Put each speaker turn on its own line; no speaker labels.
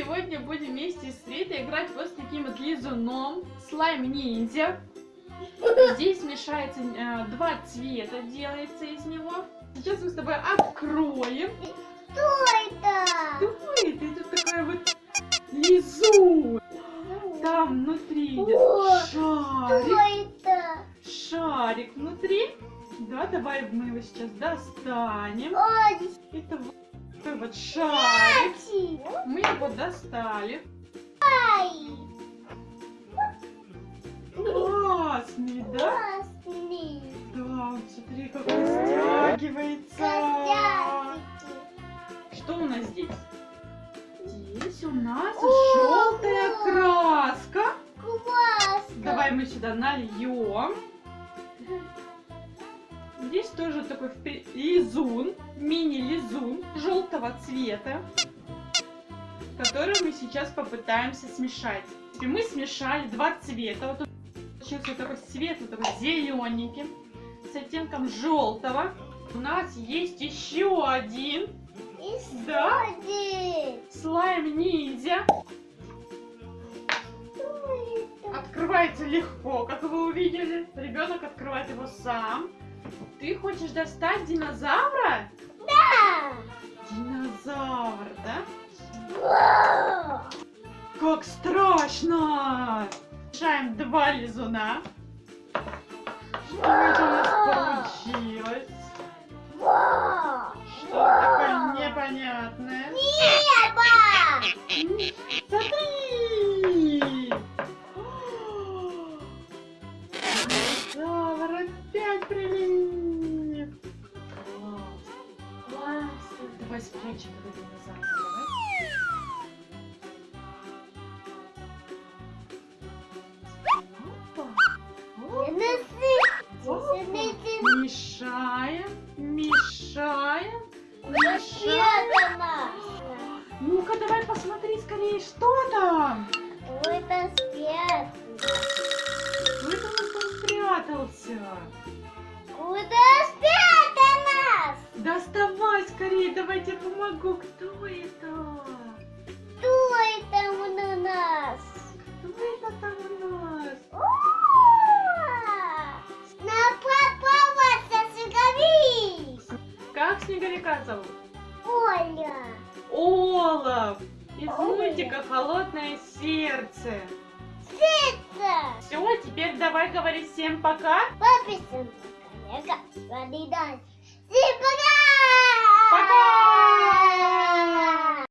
будем вместе с Ритой играть вот с таким вот лизуном, слайм-ниндзя. Здесь смешается э, два цвета, делается из него. Сейчас мы с тобой откроем.
Что это?
Что это? Это такая вот лизун. Там внутри идет
О,
шарик.
Что это?
Шарик внутри. Да, давай мы его сейчас достанем.
Ой,
Это вот шарик. Мы его достали. Классный, да?
классный.
Да, смотри, как он стягивается. Что у нас здесь? Здесь у нас желтая краска.
Классно.
Давай мы сюда нальем. Здесь тоже такой лизун, мини-лизун желтого цвета, который мы сейчас попытаемся смешать. И мы смешали два цвета. Вот тут получился вот такой светлый, такой зелененький, с оттенком желтого. У нас есть еще один
И
Да.
один.
слайм ниндзя. Открывается легко, как вы увидели. Ребенок открывает его сам. Ты хочешь достать динозавра? Динозавр, да? Как страшно! Решаем два лизуна. Что это у нас получилось? Что такое непонятное?
Небо.
Смотри! Динозавр опять прилип! Мешаем, мешаем, мешаем.
Это наш.
Ну-ка, давай посмотри скорее, что там?
Это спец.
Кто это у нас там спрятался?
Куда
скорее, давай я тебе помогу. Кто это?
Кто это у нас?
Кто это там у нас?
На попалась снеговик.
Как снеговика зовут?
Оля.
Олаф! Из
Олаф.
мультика «Холодное сердце».
Это.
Все, теперь давай говори всем пока.
Подписываемся, коллега. Всем